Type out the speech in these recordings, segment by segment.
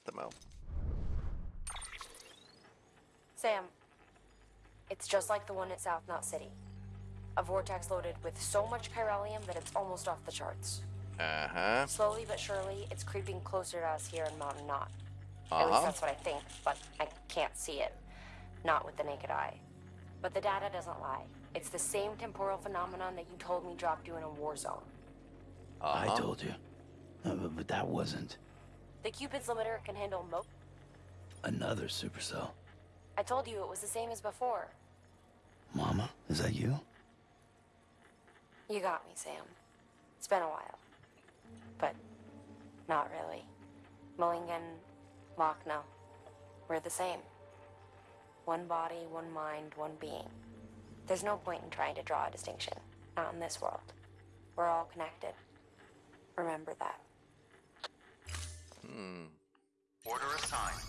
Mites tämä on? Sam, it's just like the one at South Knot City. A vortex loaded with so much chiralium that it's almost off the charts. Uh-huh. Slowly but surely, it's creeping closer to us here in Mountain Knot. Uh -huh. At least that's what I think, but I can't see it. Not with the naked eye. But the data doesn't lie. It's the same temporal phenomenon that you told me dropped you in a war zone. I told you. Uh, but- but that wasn't The Cupid's limiter can handle mo- another supercell. I told you it was the same as before. Mama, is that you? You got me, Sam. It's been a while. But not really. Mulligan, Lockne, we're the same. One body, one mind, one being. There's no point in trying to draw a distinction. Not in this world. We're all connected. Remember that. Hmm. Order assigned.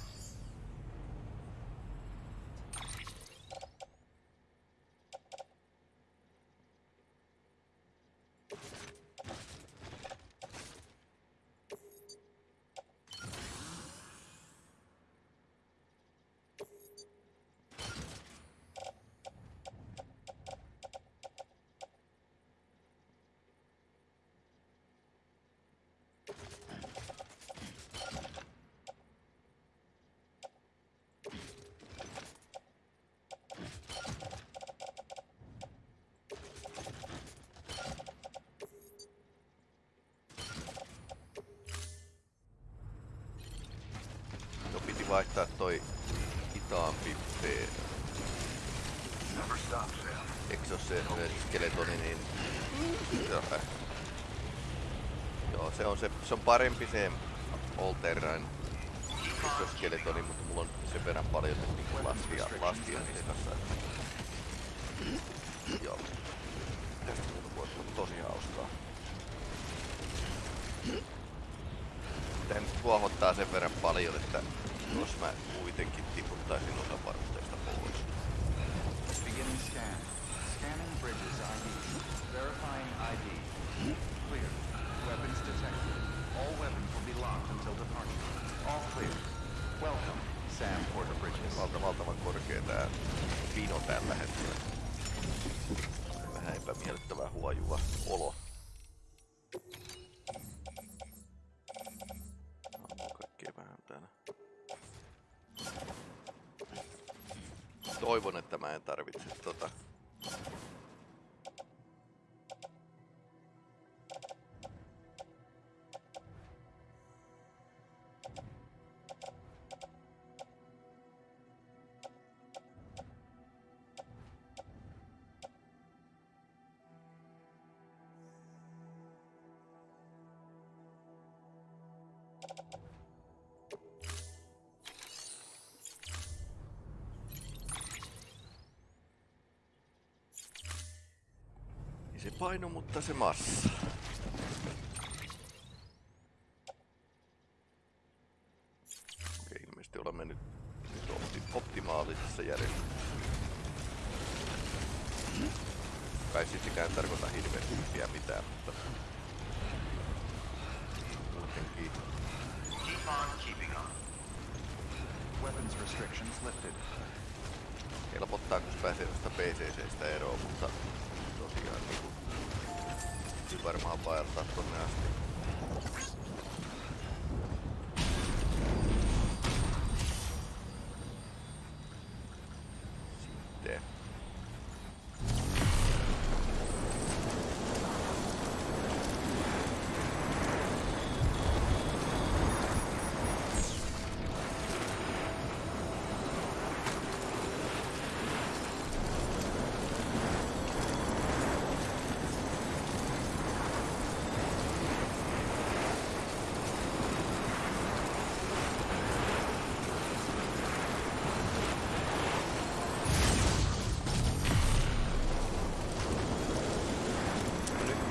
Vaihtaa toi hitaampi P. Eikö se ole se, skeletoni, niin... Joo, äh. Joo, se on, se, se on parempi se All Terrain skeletoni, mutta mulla on sen verran paljon niinku lastia, lastia niiden kanssa. että- Joo. Tästä muuta voisi olla tosi hauskaa. Tää nyt kuohottaa sen verran paljon, että jos mä kuitenkin tiputtaisin osa varusteista pois. Beginning scan. Scanning bridges ID. Verifying ID. Clear. Weapons detected. All weapons will be locked until departure. All clear. Welcome, Sam Porter Bridges. valta, valtavan korkea tää pino tällä hetkellä. Vähän epämiellyttävää huojuva olo. Se paino, mutta se massa.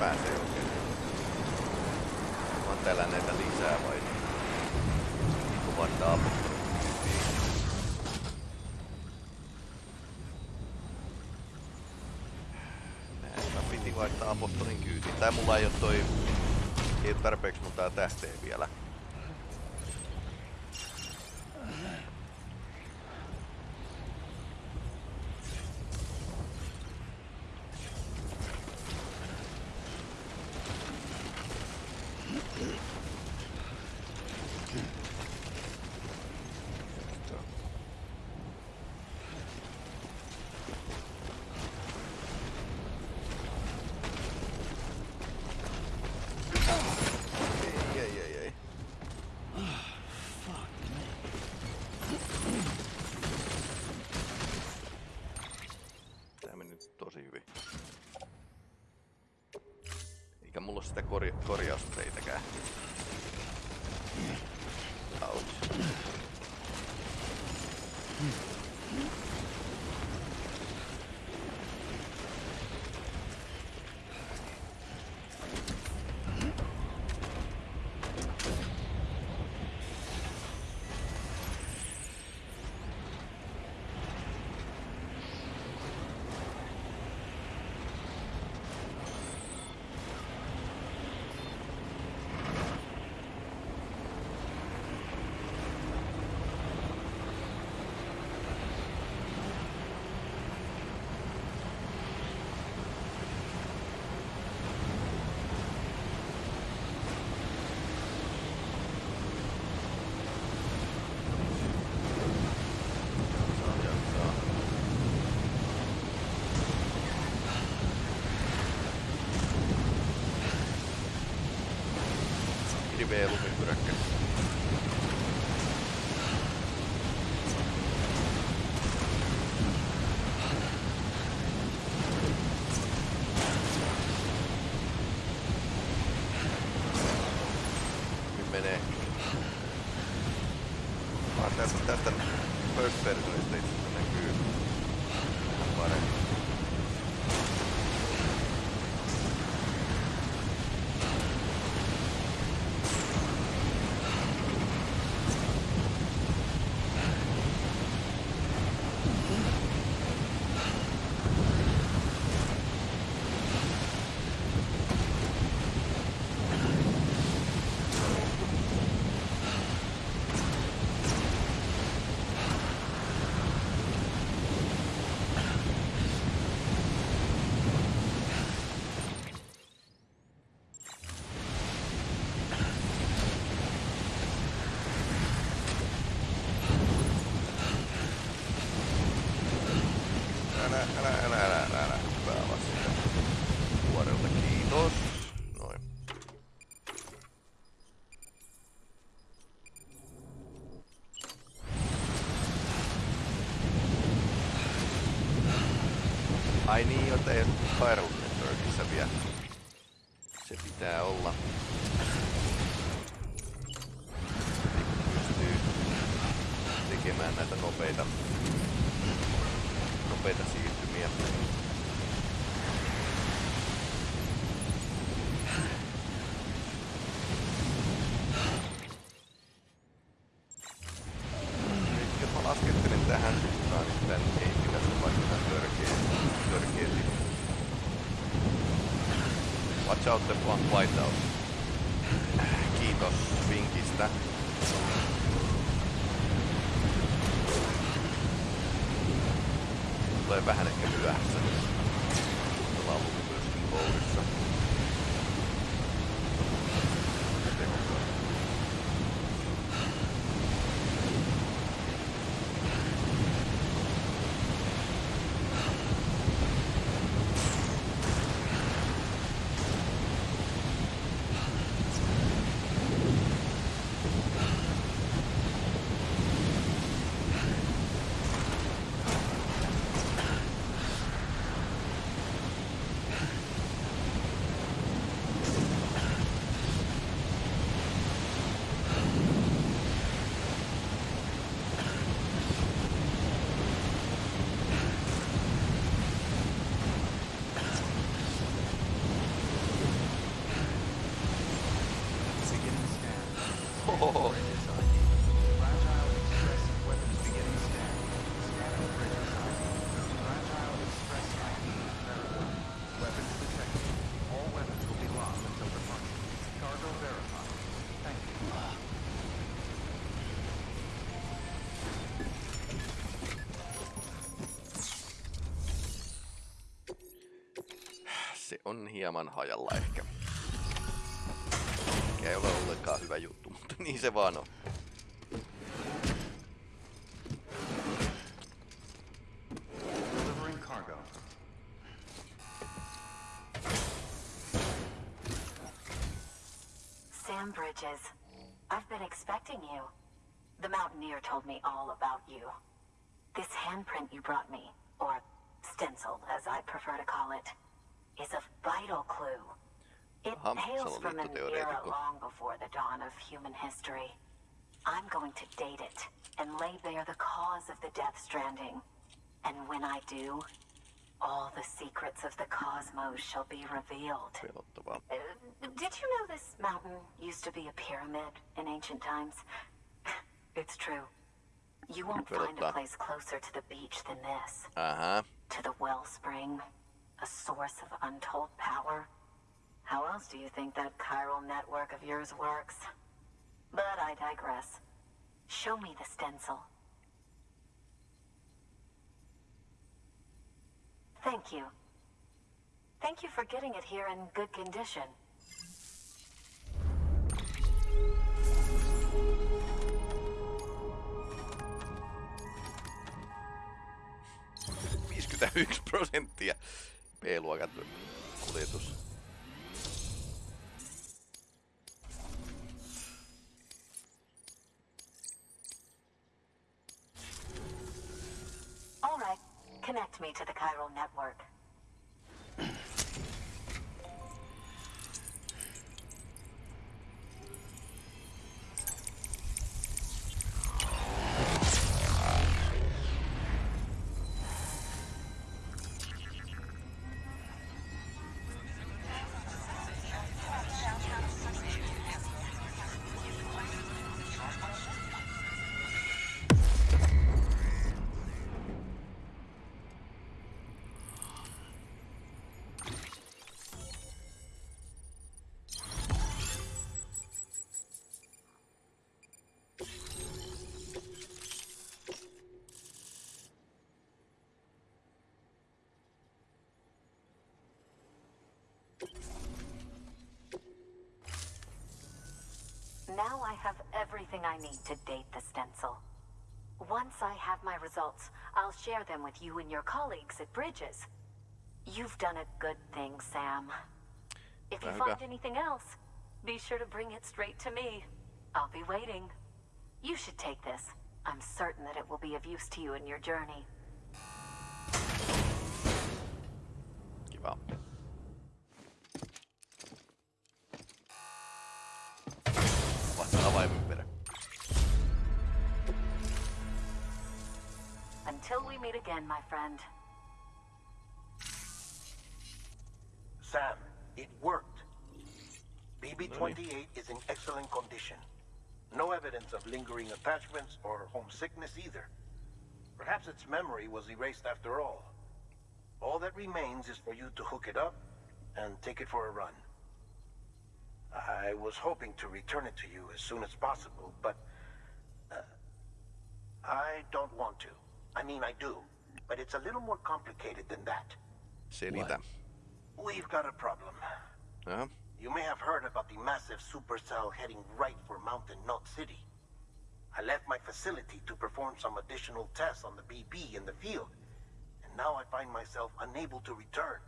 pääsee oikein. Mä täällä näitä lisää vai? Niinku vaan niitä Näin, vaihtaa apostolin kyytiin. Tää mulla ei oo toi... Ei tarpeeksi mun tää tähteen vielä. Noin. Noin. Ai niin, joten Firewall Networkissa vielä. Se pitää olla. Pystyy tekemään näitä nopeita out the front light out. Kiitos vinkistä. On hieman hajalla ehkä. Mikä ei ole ollenkaan hyvä juttu, mutta niin se vaan on. Sam Bridges, I've been expecting you. The Mountaineer told me all about you. This handprint you brought me, or stencil as I prefer to call it, is a vital clue. It Aha, hails from an era long before the dawn of human history. I'm going to date it and lay bare the cause of the Death Stranding. And when I do, all the secrets of the cosmos shall be revealed. Uh, did you know this mountain used to be a pyramid in ancient times? It's true. You won't find a place closer to the beach than this. Uh-huh. To the wellspring, a source of untold power. How else do you think that chiral network of yours works? But I digress. Show me the stencil. Thank you. Thank you for getting it here in good condition. Mm. 51 prosenttia B-luokan kuljetus. All right. Connect me to the chiral network. Now I have everything I need to date the stencil. Once I have my results, I'll share them with you and your colleagues at Bridges. You've done a good thing, Sam. If you find anything else, be sure to bring it straight to me. I'll be waiting. You should take this. I'm certain that it will be of use to you in your journey. Kiva. Vasta avaimen perä. Until we meet again, my friend. Sam, it worked. BB-28 is in excellent condition. No evidence of lingering attachments or homesickness either. Perhaps its memory was erased after all. All that remains is for you to hook it up and take it for a run. I was hoping to return it to you as soon as possible, but... Uh, I don't want to. I mean, I do. But it's a little more complicated than that. Selitä. We've got a problem. Jaha. You may have heard about the massive supercell heading right for Mountain Knot City. I left my facility to perform some additional tests on the BB in the field, and now I find myself unable to return.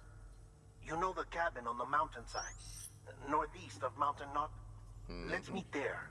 You know the cabin on the mountainside, northeast of Mountain Knot? Let's meet there.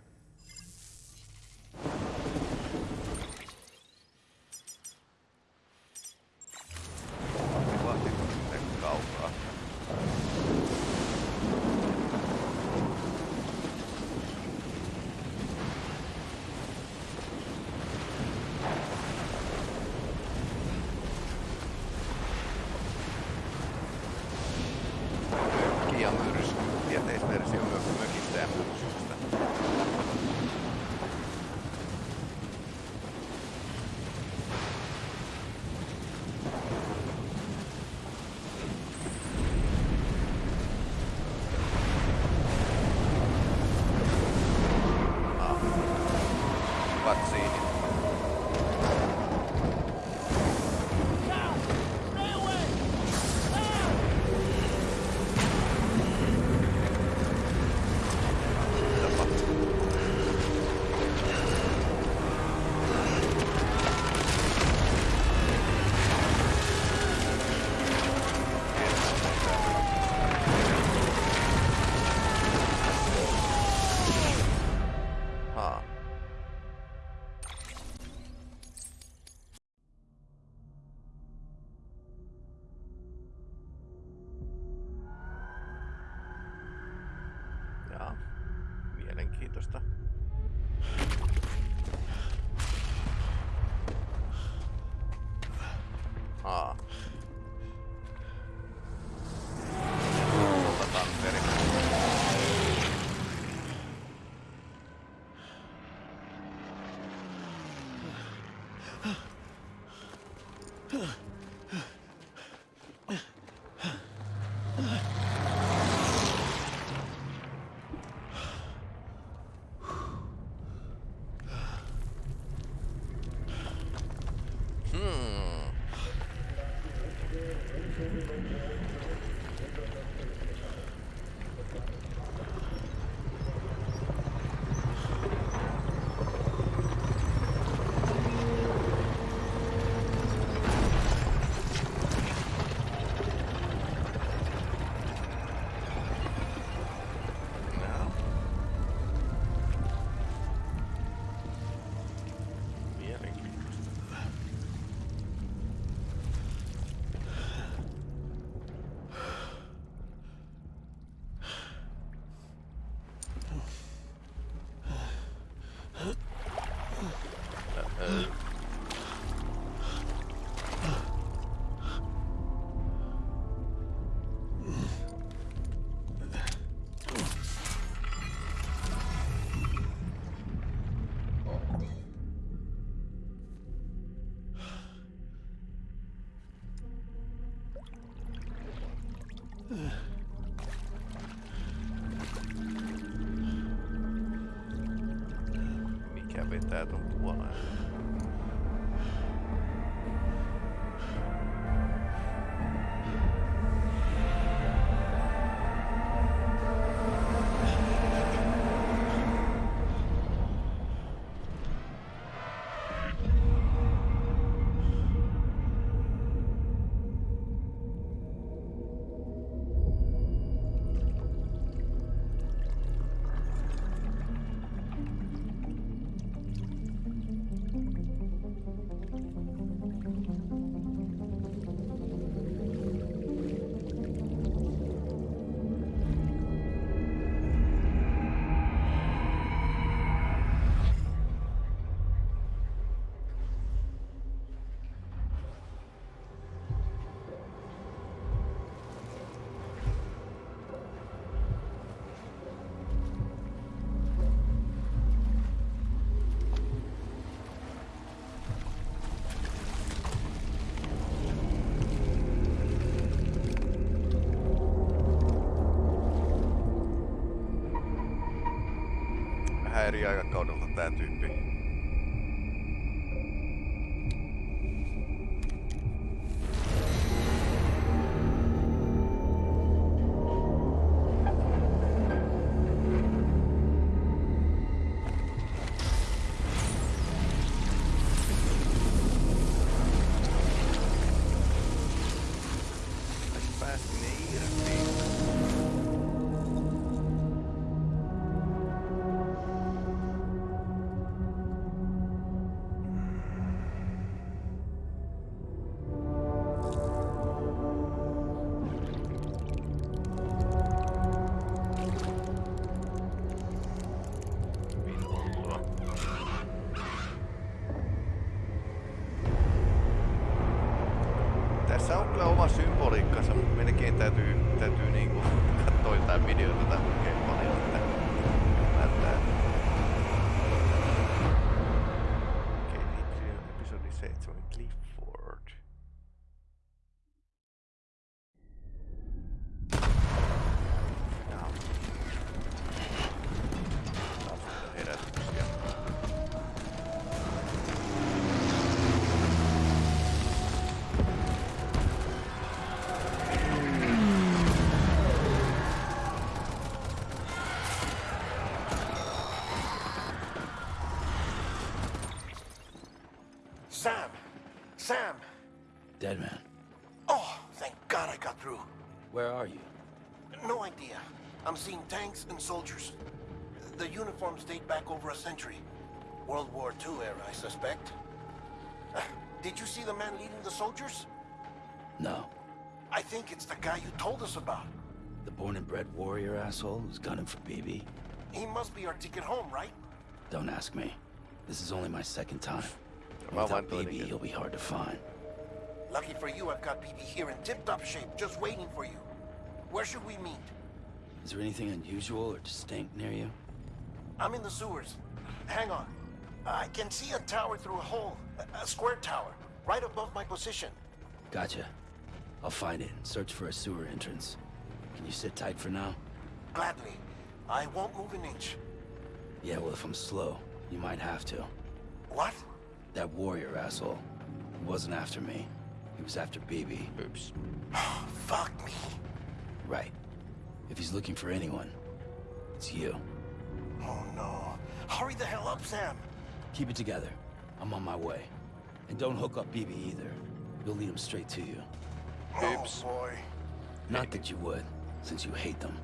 Hmm. aproveitado um pouco. eri aikakaudelta tämä tyyppi. Täytyy, niinku katsoa jotain videota tätä Sam! Deadman. Oh, thank God I got through. Where are you? No idea. I'm seeing tanks and soldiers. The uniforms date back over a century. World War II era, I suspect. Uh, Did you see the man leading the soldiers? No. I think it's the guy you told us about. The born and bred warrior asshole who's gunning for BB? He must be our ticket home, right? Don't ask me. This is only my second time. Mä Without vain toinen BB, kerta. he'll be hard to find. Lucky for you, I've got BB here in tip-top shape, just waiting for you. Where should we meet? Is there anything unusual or distinct near you? I'm in the sewers. Hang on. I can see a tower through a hole. A, a square tower, right above my position. Gotcha. I'll find it and search for a sewer entrance. Can you sit tight for now? Gladly. I won't move an inch. Yeah, well, if I'm slow, you might have to. What? That warrior asshole. He wasn't after me. He was after BB. Oops. Fuck me. Right. If he's looking for anyone, it's you. Oh no. Hurry the hell up, Sam. Keep it together. I'm on my way. And don't hook up BB either. You'll lead him straight to you. Oops. Oh boy. Not that you would, since you hate them.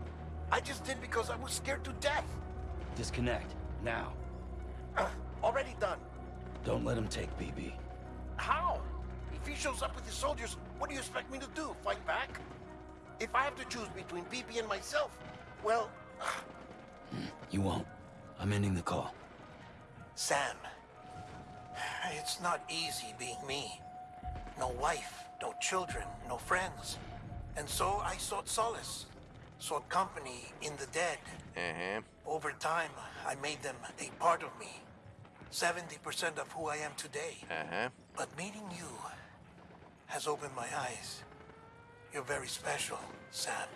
I just did because I was scared to death. Disconnect. Now. Uh, already done. Don't let him take BB. How? If he shows up with his soldiers, what do you expect me to do? Fight back? If I have to choose between BB and myself, well, You won't. I'm ending the call. Sam, it's not easy being me. No wife, no children, no friends. And so I sought solace, sought company in the dead. Ehe. Over time, I made them a part of me. 70% of who I am today. Ehe. But meeting you has opened my eyes. You're very special, Sam.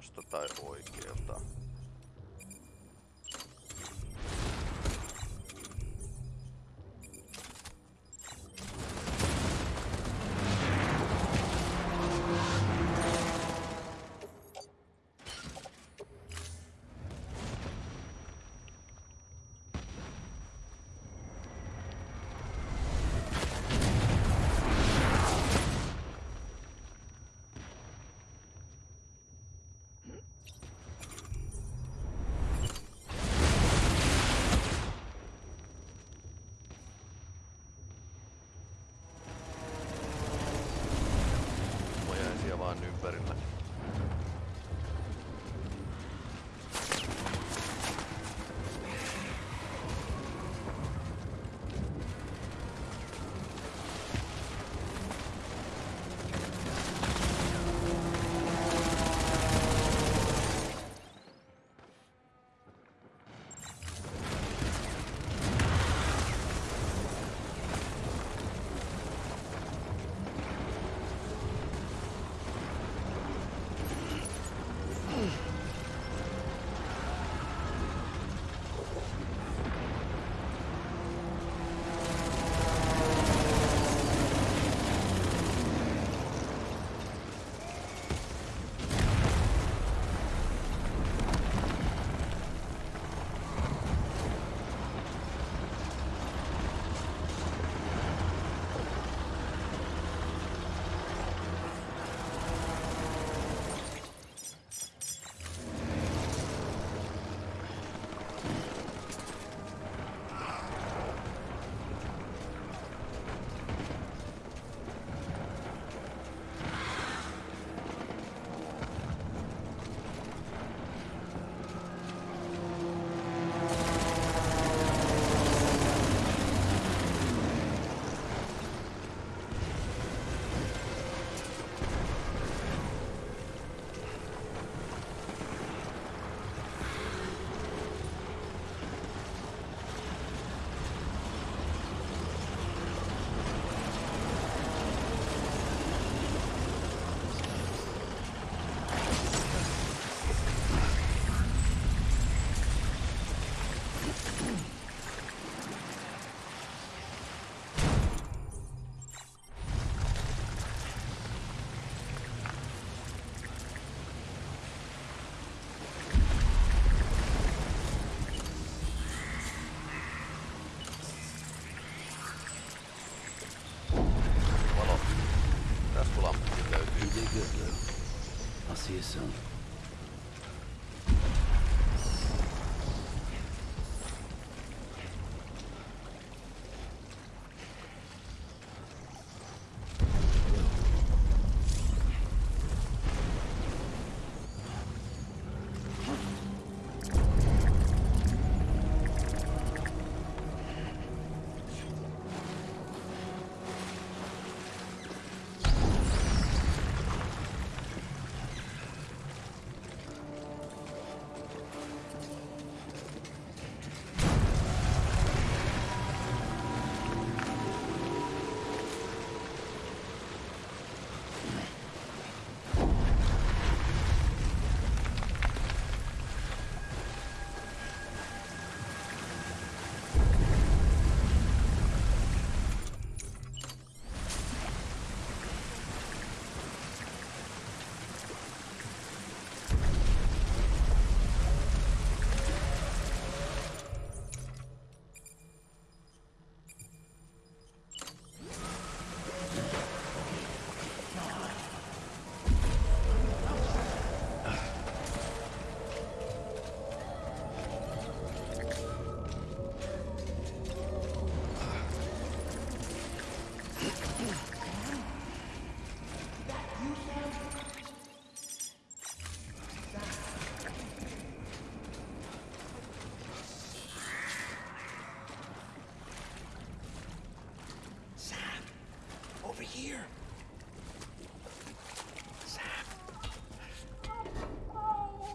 Tosta tai oikealta.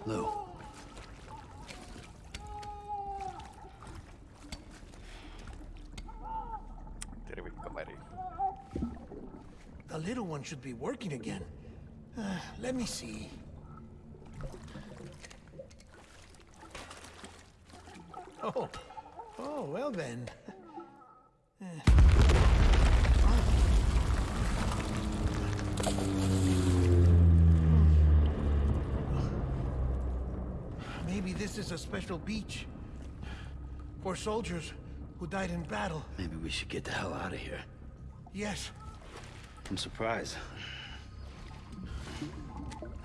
Lou. Terve kaveri. The little one should be working again. Uh, let me see. Oh, oh, well then. This is a special beach. For soldiers who died in battle. Maybe we should get the hell out of here. Yes, I'm surprised.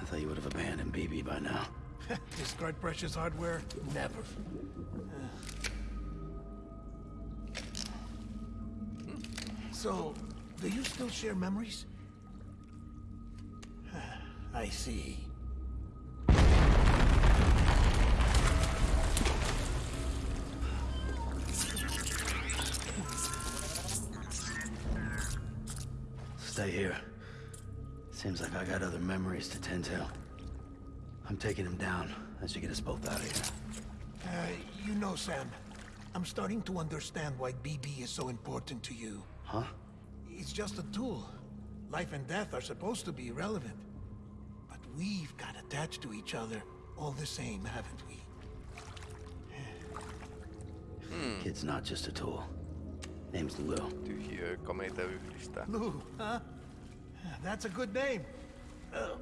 I thought you would have abandoned BB by now. discard precious hardware? Never. So, do you still share memories? I see. Here. Seems like I got other memories to tend to. I'm taking him down as you get us both out of here. Uh, you know, Sam, I'm starting to understand why BB is so important to you. Huh? It's just a tool. Life and death are supposed to be irrelevant. But we've got attached to each other all the same, haven't we? Kid's not just a tool. Name's Lou. Tyhjiö komeita yhdistää. Lou, huh? That's a good name. fight.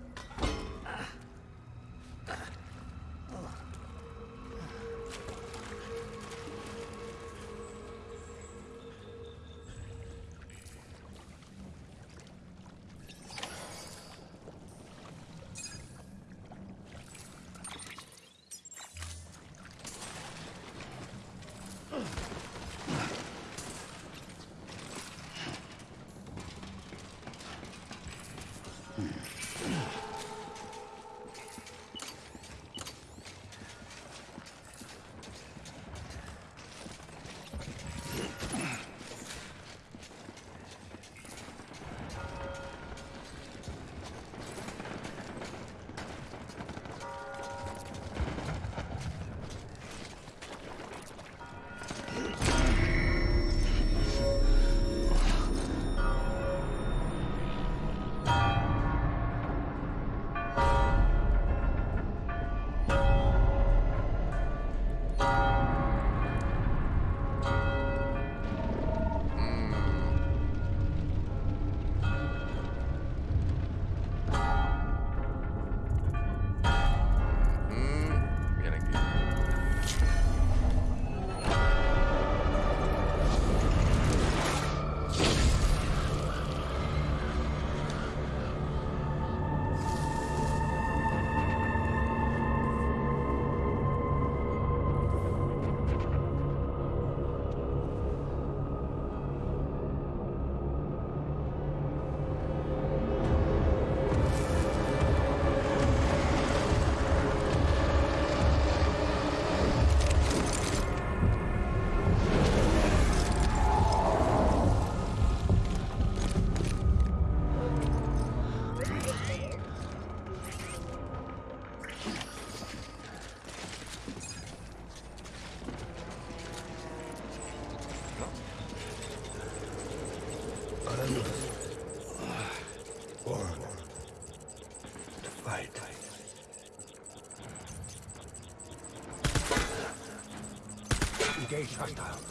命いしました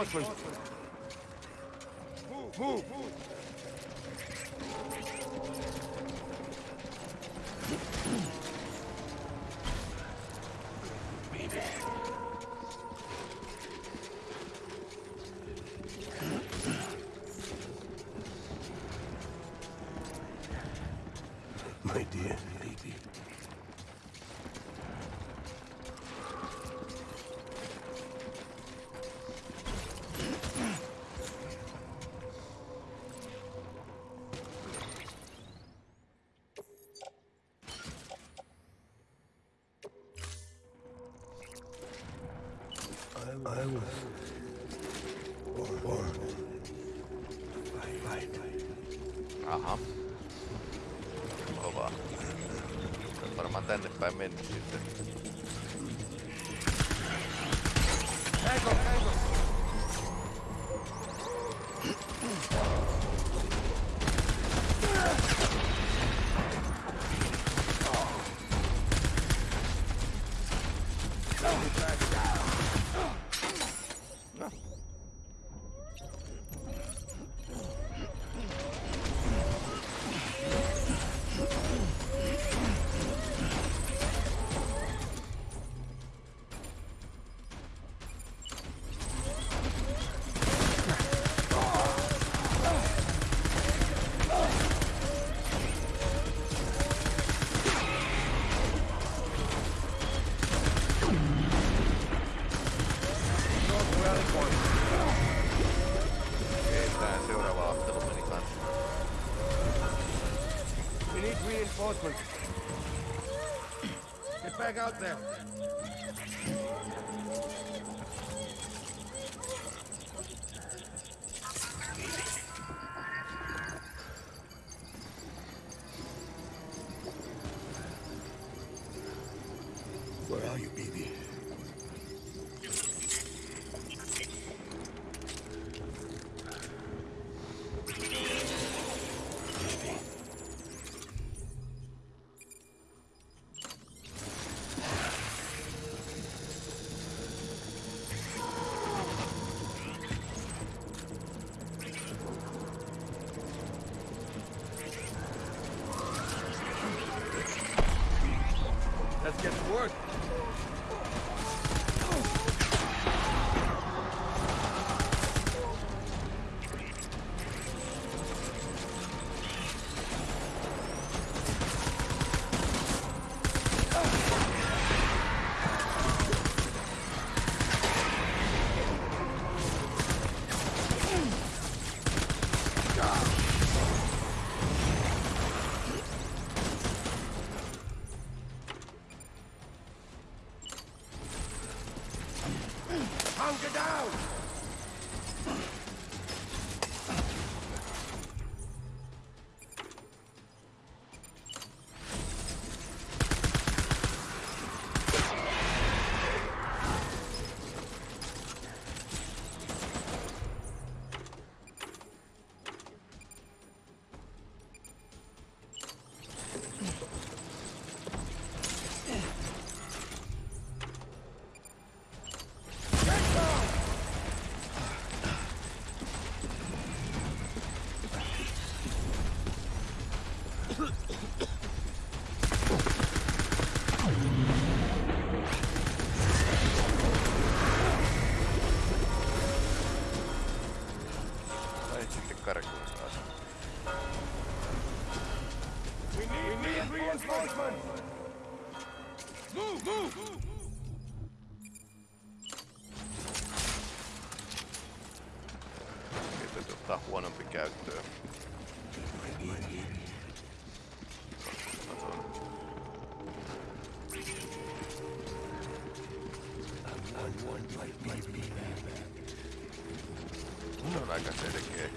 need claramente Não, não, a cacete aqui.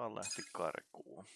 vaan lähti karkuun.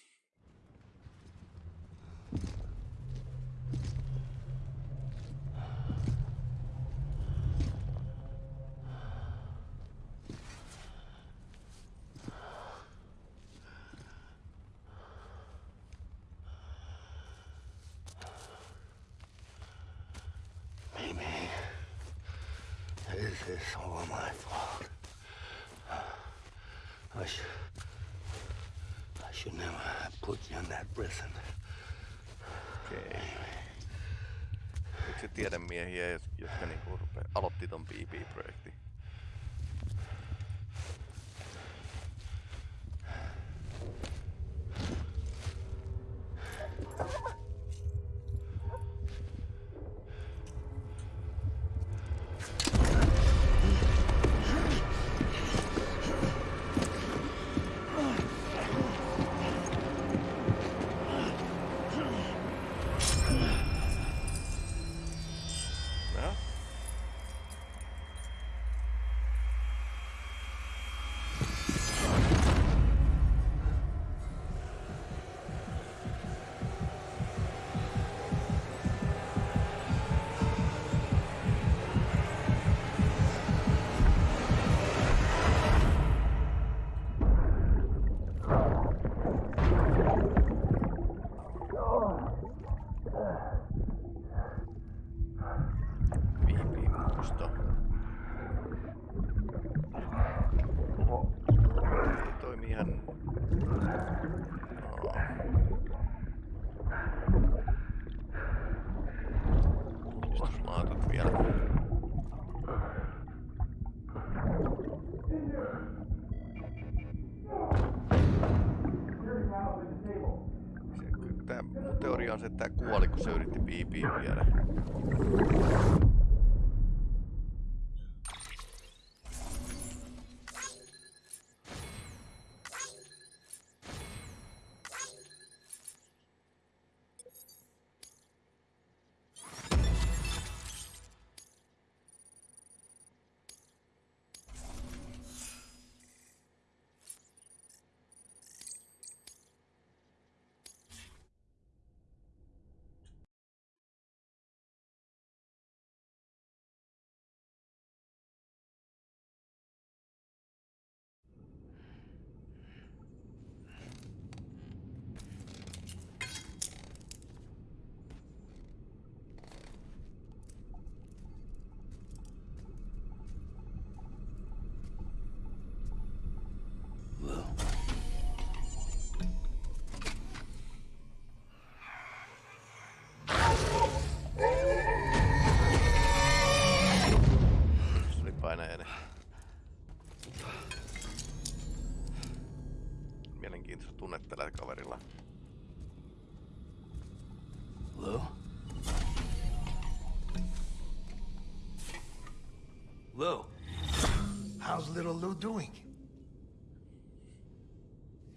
tiedemiehiä, jotka niinku rupe, aloitti ton BB-projektin.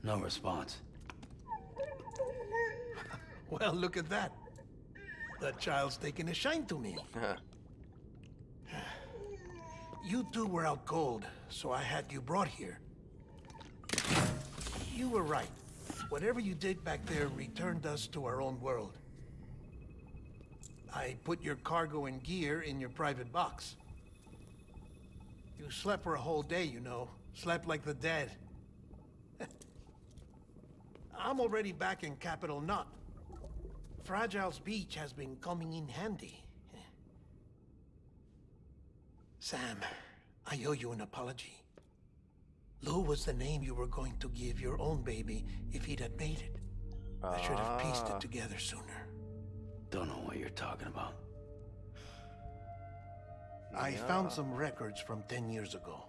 No response. Well, look at that. That child's taking a shine to me. You two were out cold, so I had you brought here. You were right. Whatever you did back there returned us to our own world. I put your cargo and gear in your private box. You slept for a whole day, you know. Slept like the dead. I'm already back in Capital Knot. Fragile's beach has been coming in handy. Sam, I owe you an apology. Lou was the name you were going to give your own baby if he'd had made it. I should have pieced Ah. it together sooner. Don't know what you're talking about. I found some records from 10 years ago.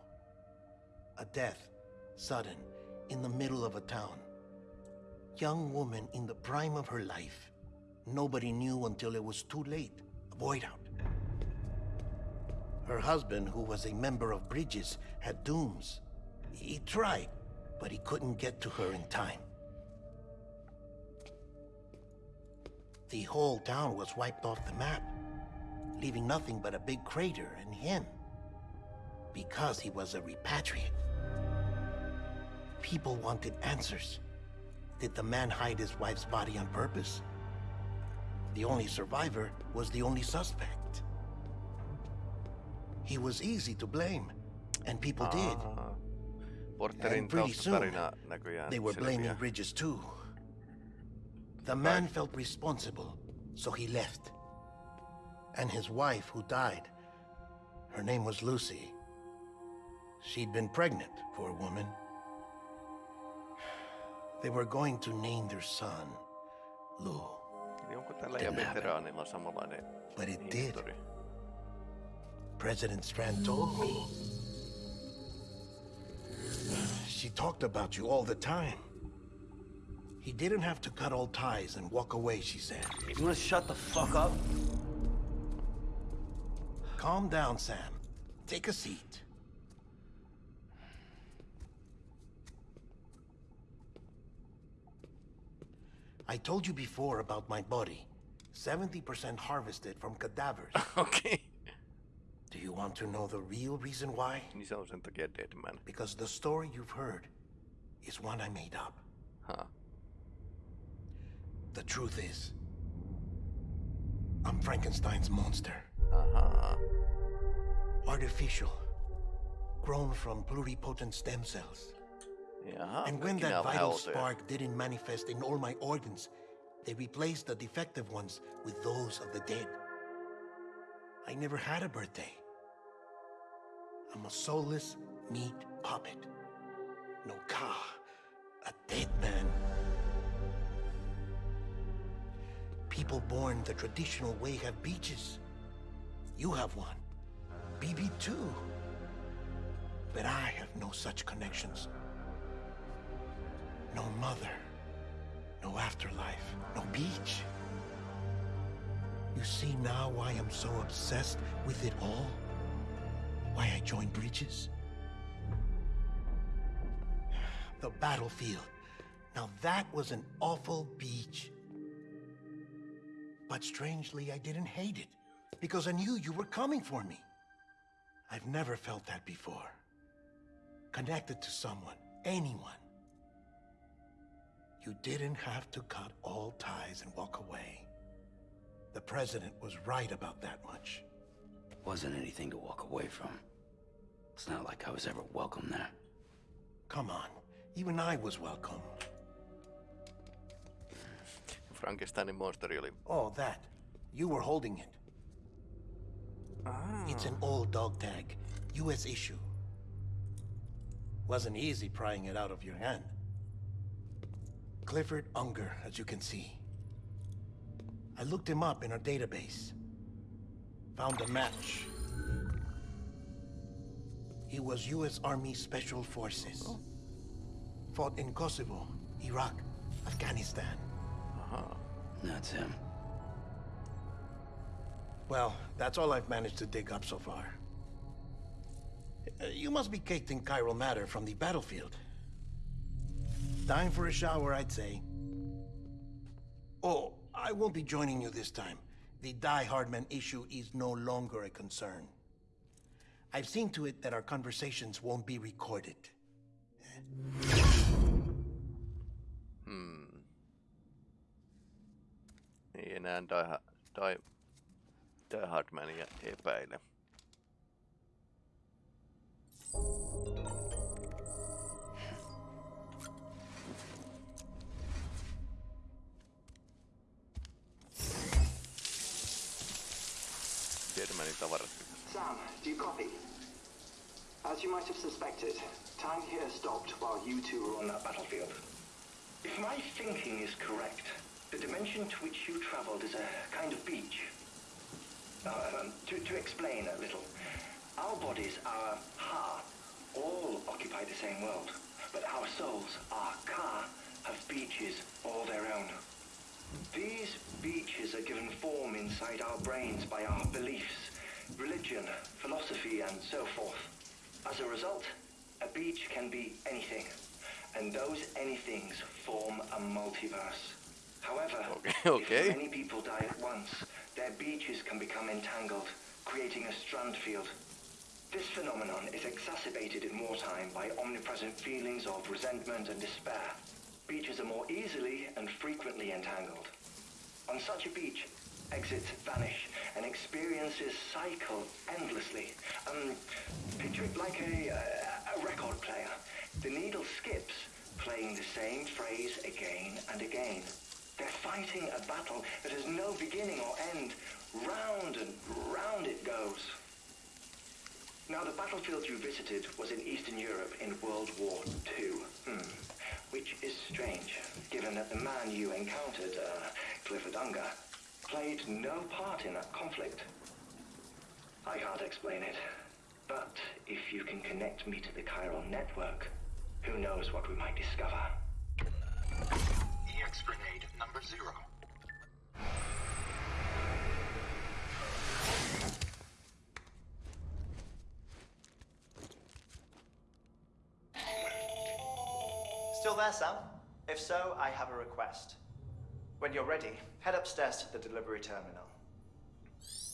A death, sudden, in the middle of a town. Young woman in the prime of her life. Nobody knew until it was too late. A void out. Her husband, who was a member of Bridges, had dooms. He tried, but he couldn't get to her in time. The whole town was wiped off the map leaving nothing but a big crater and him. Because he was a repatriate. People wanted answers. Did the man hide his wife's body on purpose? The only survivor was the only suspect. He was easy to blame, and people did. Aa. Porterin And pretty soon, They were blaming. Bridges too. The man felt responsible, so he left. And his wife, who died, her name was Lucy. She'd been pregnant, poor woman. They were going to name their son Lou, Eli onko tällä ja Didn't happen. veteraanilla samanlainen but it did. histori? President Strand told me. She talked about you all the time. He didn't have to cut all ties and walk away, she said. You wanna shut the fuck up? Calm down, Sam. Take a seat. I told you before about my body. 70% harvested from cadavers. okay. Do you want to know the real reason why? Niin se on sen takia Deadman. Because the story you've heard is one I made up. Ha. The truth is, I'm Frankenstein's monster. Ahaa. Artificial. Grown from pluripotent stem cells. Jaha, And when that nää on vähän vital spark didn't manifest in all my organs, they replaced the defective ones with those of the dead. I never had a birthday. I'm a soulless meat puppet. No ka, a dead man. People born the traditional way have beaches. You have one. BB too. But I have no such connections. No mother. No afterlife. No beach. You see now why I'm so obsessed with it all? Why I joined Bridges? The battlefield. Now that was an awful beach. But strangely, I didn't hate it. Because I knew you were coming for me. I've never felt that before. Connected to someone, anyone. You didn't have to cut all ties and walk away. The president was right about that much. Wasn't anything to walk away from. It's not like I was ever welcome there. Come on, even I was welcome. Frankensteinin monsteri oli... Oh, that. You were holding it. Ah. It's an old dog tag, U.S. issue. Wasn't easy prying it out of your hand. Clifford Unger, as you can see. I looked him up in our database. Found a match. He was U.S. Army Special Forces. Oh. Fought in Kosovo, Iraq, Afghanistan. Uh-huh. That's him. Well, that's all I've managed to dig up so far. Uh, You must be caked in chiral matter from the battlefield. Time for a shower, I'd say. Oh, I won't be joining you this time. The Die Hardman issue is no longer a concern. I've seen to it that our conversations won't be recorded. Hmm. Ei enää Die, Hardmania epäile. Tiedämäni tavarat. Sam, do you copy? As you might have suspected, time here stopped while you two were on that battlefield. If my thinking is correct, the dimension to which you traveled is a kind of beach. Uh, um, to, to explain a little, our bodies, our ha, all occupy the same world, but our souls, our ka, have beaches all their own. These beaches are given form inside our brains by our beliefs, religion, philosophy, and so forth. As a result, a beach can be anything, and those anythings form a multiverse. However, Okay, okay. if many people die at once, their beaches can become entangled, creating a strand field. This phenomenon is exacerbated in wartime by omnipresent feelings of resentment and despair. Beaches are more easily and frequently entangled. On such a beach, exits vanish and experiences cycle endlessly. Um, picture it like a, uh, a record player. The needle skips, playing the same phrase again and again. They're fighting a battle that has no beginning or end. Round and round it goes. Now, the battlefield you visited was in Eastern Europe in World War II. Hmm. Which is strange, given that the man you encountered, uh, Clifford Unger, played no part in that conflict. I can't explain it, but if you can connect me to the chiral network, who knows what we might discover. EX grenade number zero. Still there, Sam? If so, I have a request. When you're ready, head upstairs to the delivery terminal.